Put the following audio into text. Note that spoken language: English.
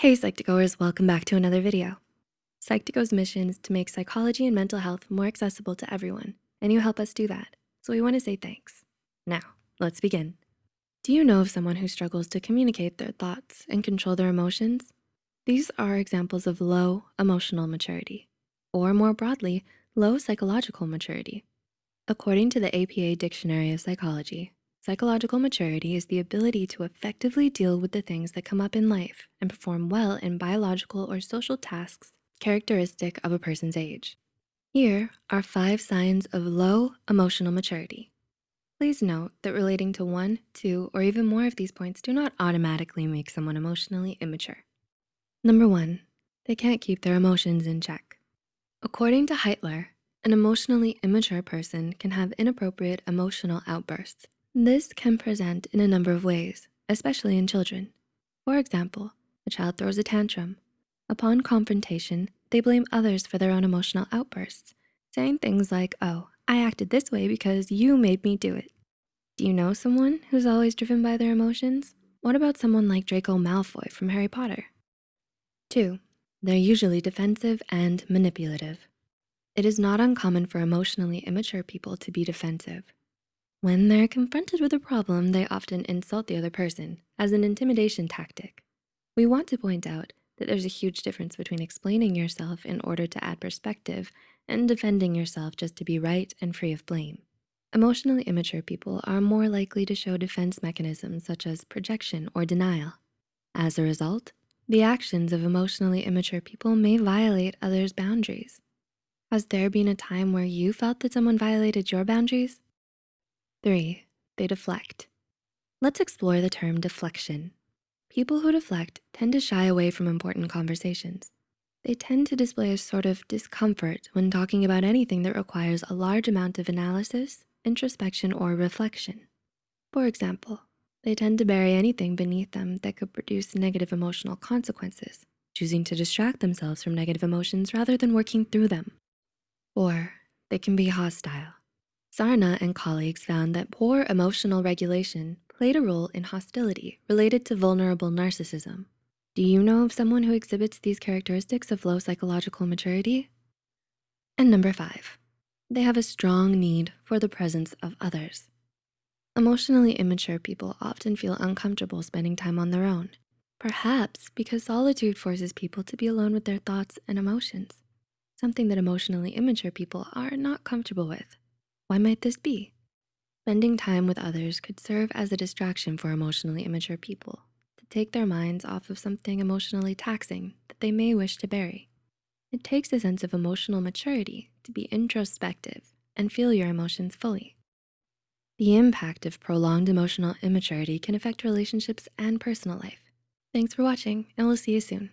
Hey Psych2Goers, welcome back to another video. Psych2Go's mission is to make psychology and mental health more accessible to everyone, and you help us do that, so we wanna say thanks. Now, let's begin. Do you know of someone who struggles to communicate their thoughts and control their emotions? These are examples of low emotional maturity, or more broadly, low psychological maturity. According to the APA Dictionary of Psychology, Psychological maturity is the ability to effectively deal with the things that come up in life and perform well in biological or social tasks characteristic of a person's age. Here are five signs of low emotional maturity. Please note that relating to one, two, or even more of these points do not automatically make someone emotionally immature. Number one, they can't keep their emotions in check. According to Heitler, an emotionally immature person can have inappropriate emotional outbursts this can present in a number of ways, especially in children. For example, a child throws a tantrum. Upon confrontation, they blame others for their own emotional outbursts, saying things like, oh, I acted this way because you made me do it. Do you know someone who's always driven by their emotions? What about someone like Draco Malfoy from Harry Potter? Two, they're usually defensive and manipulative. It is not uncommon for emotionally immature people to be defensive. When they're confronted with a problem, they often insult the other person as an intimidation tactic. We want to point out that there's a huge difference between explaining yourself in order to add perspective and defending yourself just to be right and free of blame. Emotionally immature people are more likely to show defense mechanisms such as projection or denial. As a result, the actions of emotionally immature people may violate others' boundaries. Has there been a time where you felt that someone violated your boundaries? Three, they deflect. Let's explore the term deflection. People who deflect tend to shy away from important conversations. They tend to display a sort of discomfort when talking about anything that requires a large amount of analysis, introspection, or reflection. For example, they tend to bury anything beneath them that could produce negative emotional consequences, choosing to distract themselves from negative emotions rather than working through them. Or they can be hostile. Sarna and colleagues found that poor emotional regulation played a role in hostility related to vulnerable narcissism. Do you know of someone who exhibits these characteristics of low psychological maturity? And number five, they have a strong need for the presence of others. Emotionally immature people often feel uncomfortable spending time on their own, perhaps because solitude forces people to be alone with their thoughts and emotions, something that emotionally immature people are not comfortable with. Why might this be? Spending time with others could serve as a distraction for emotionally immature people to take their minds off of something emotionally taxing that they may wish to bury. It takes a sense of emotional maturity to be introspective and feel your emotions fully. The impact of prolonged emotional immaturity can affect relationships and personal life. Thanks for watching and we'll see you soon.